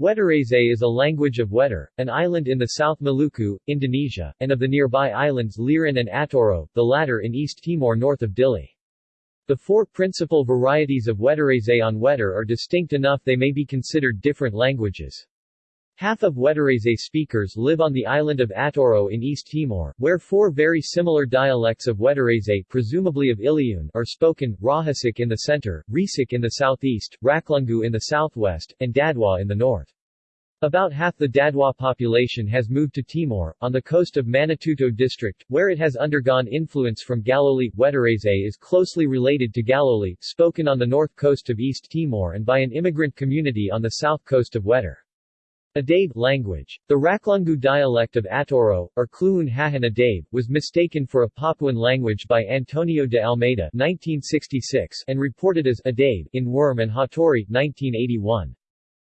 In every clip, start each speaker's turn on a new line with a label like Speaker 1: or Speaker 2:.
Speaker 1: Wetarese is a language of Wetar, an island in the South Maluku, Indonesia, and of the nearby islands Liran and Atauro, the latter in East Timor north of Dili. The four principal varieties of Wetarese on Wetar are distinct enough they may be considered different languages. Half of Wetarese speakers live on the island of Atauro in East Timor, where four very similar dialects of Wetarese presumably of Iliun are spoken, Rahesuk in the center, Resuk in the southeast, Raklungu in the southwest, and Dadu'a in the north. About half the Dadu'a population has moved to Timor, on the coast of Manatuto district, where it has undergone influence from Galoli. Wetarese is closely related to Galoli, spoken on the north coast of East Timor and by an immigrant community on the south coast of Wetar. Adabe language. The Raklungu dialect of Atauro, or Kluun Hahan Adabe, was mistaken for a Papuan language by Antonio de Almeida 1966 and reported as Adabe in Wurm and Hattori 1981.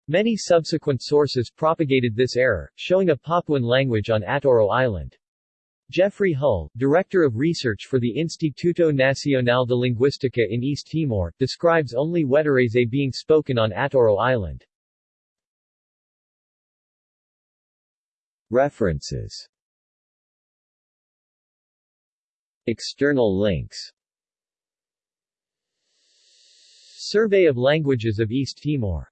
Speaker 1: Many subsequent sources propagated this error, showing a Papuan language on Atauro Island. Geoffrey Hull, Director of Research for the Instituto Nacional de Linguística in East Timor, describes only Wetarese being spoken on Atauro Island. References. External links. Survey of Languages of East Timor